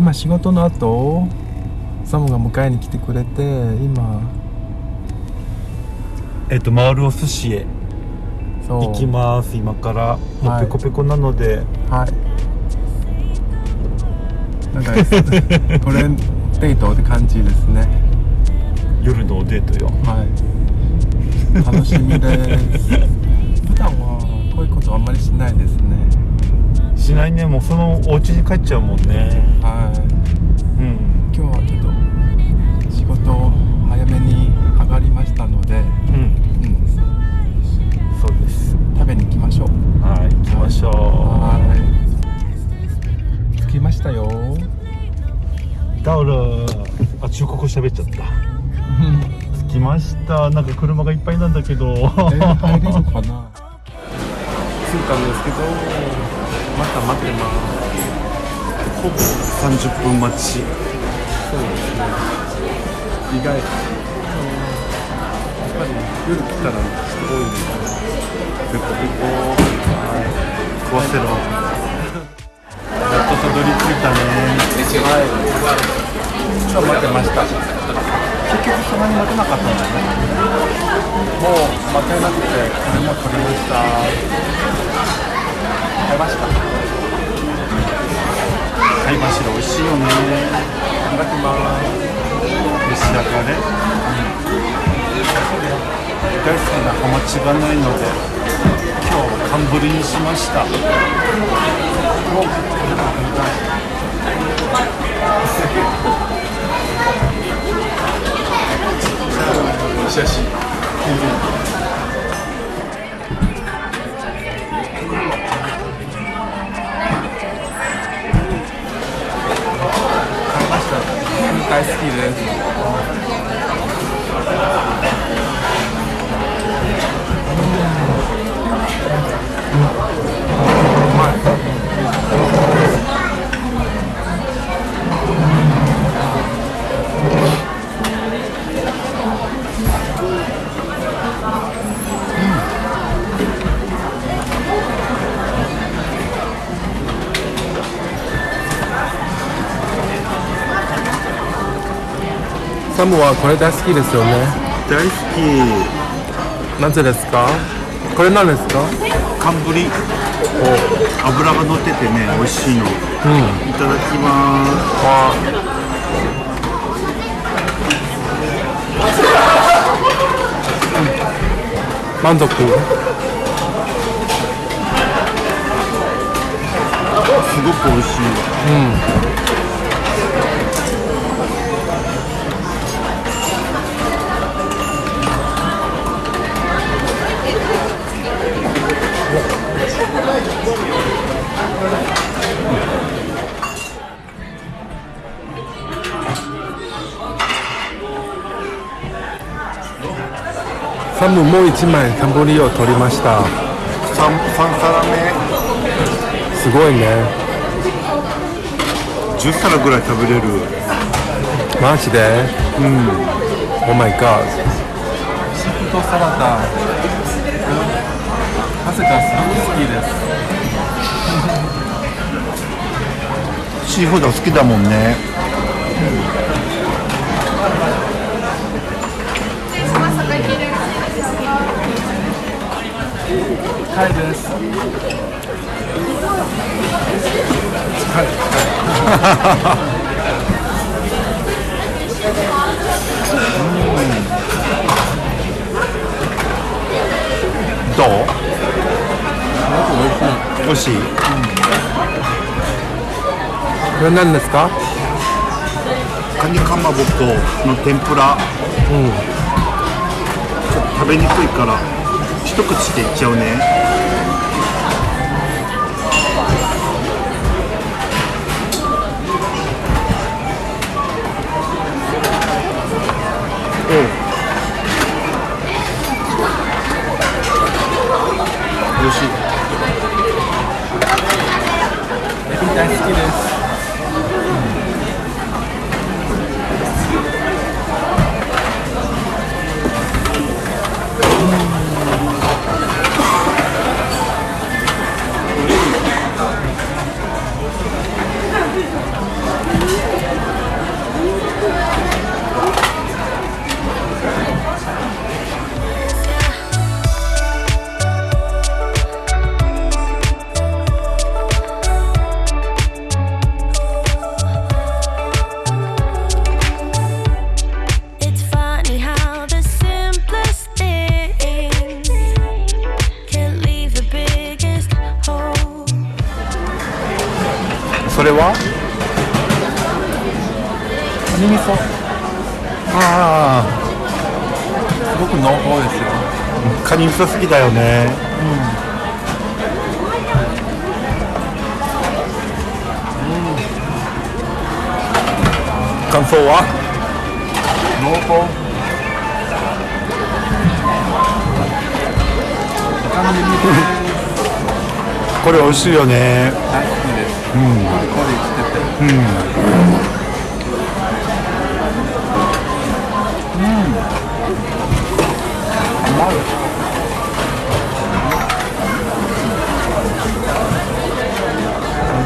今仕事の後サムが迎えに来てくれて今。えっと回るお寿司へ。行きます。今から。もうペコペコなので、はい。なんか トレンデートって感じですね。夜のおデートよ。はい。楽しみです。普段はこういうことあんまりしないですねしないね。もうそのお家に帰っちゃうもんね。はい。うん。今日はちょっと仕事早めに上がりましたので、うん。うん、そうです。食べに行きましょう。はい行きましょはい。着きましたよ。うタオル。あ中国語喋っちゃった。着きました。なんか車がいっぱいなんだけど。えー、入れるかな。着いたんですけどまた待ってますほぼ30分待ちそうですね意外。とやっぱり夜来たら人多いんでペコペコはい食わせろやっとたどり着いたねはいちょっと待ってました結局そんなに待てなかったんですねもう待てなくてこれも取りました買いました貝柱美味しいよね。いただきます召し上がれ、大好きなハマチがないので今日寒ぶりにしました。写真買いまし サムはこれ大好きですよね。大好き。なぜですか？これなんですか？寒ぶり油が乗っててね美味しいの。うん。いただきます。あ満足？すごく美味しい。わサムもう一枚タンボリを取りました。三三皿目すごいね。10皿ぐらい食べれる。マジで？うん。Oh my god シーフードサラダ。なぜかすごく好きです。シーフード好きだもんね近いです。どう美味しいうんこれ何ですかカニかまぼこの天ぷらうんちょっと食べにくいから一口でいっちゃうね。美あすごく濃厚ですよ。あカニ味噌好きだよね。感想は？濃厚。他のメニューこれ美味しいよね。大好きです。うん。コリコリしてて。うん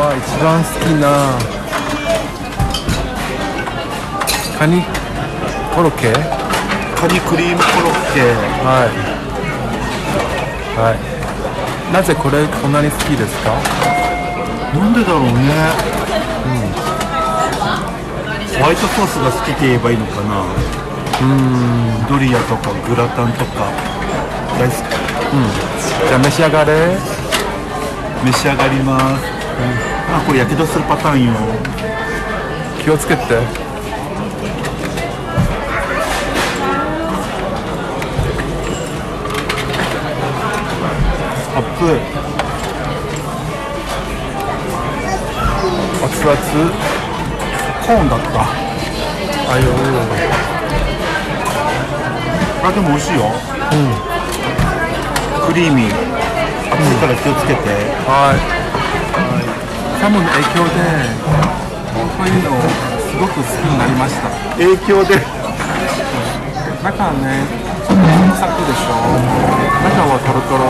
は一番好きなカニ？コロッケ？カニクリームコロッケ。はいはいなぜこれこんなに好きですか？なんでだろうね。ホワイトソースが好きって言えばいいのかな。うん。ドリアとかグラタンとか大好き。じゃあ召し上がれ召し上がります。あ、これやけどするパターンよ。気をつけてアップ。熱々コーンだった。あよあ、でも美味しいよ。クリーミー。熱いから気をつけて。はい寒の影響でこういうのすごく好きになりました影響で？中はねサクサクでしょ中はトロトロ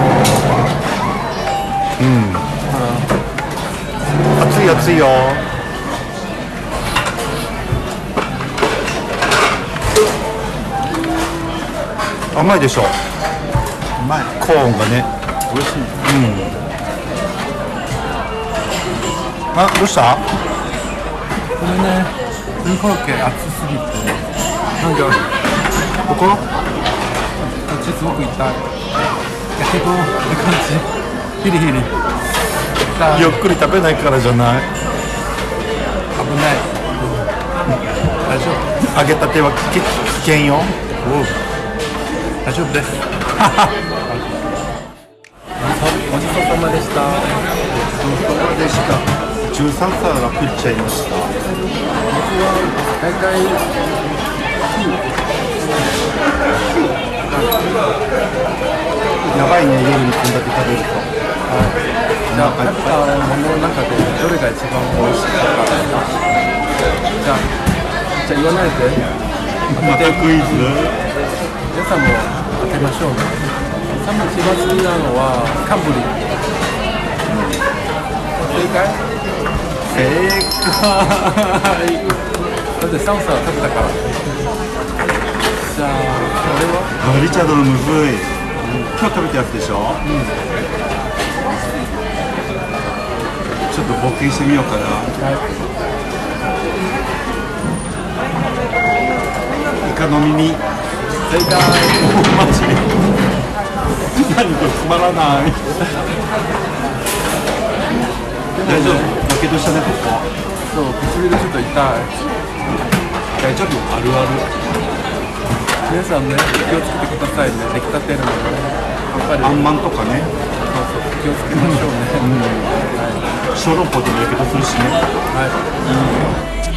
熱い熱いよ。甘いでしょうまい。コーンがね美味しい。あどうした？これね、クリームコロッケ熱すぎて、なんかこここっちすごく痛い。やけどって感じ。ヒリヒリ。ゆっくり食べないからじゃない危ない。大丈夫。揚げたては危危険よ大丈夫です。ごちそうさまでした。ごちそうさまでした。13皿食っちゃいました。僕は大体。やばいね、夜にこんだけ食べると。じゃあ食べたものの中でどれが一番美味しかったですかじゃあじゃあ言わないで。またクイズ？皆さんも当てましょうね。サム一番好きなのはカンブリ正解？正解だってサムさんは食べたからじゃあこれはリチャードのむずい。今日食べたやつでしょう、ちょっと冒険してみようかなイカの耳正解マジ何これつまらない。大丈夫けどしたねここそう唇ちょっと痛い大丈夫？あるある。皆さんね気をつけてくださいね。出来たてるのでやっぱり。あんまんとかね。そうそう気をつけましょうね、小籠包でもやけどするしね。はい、はい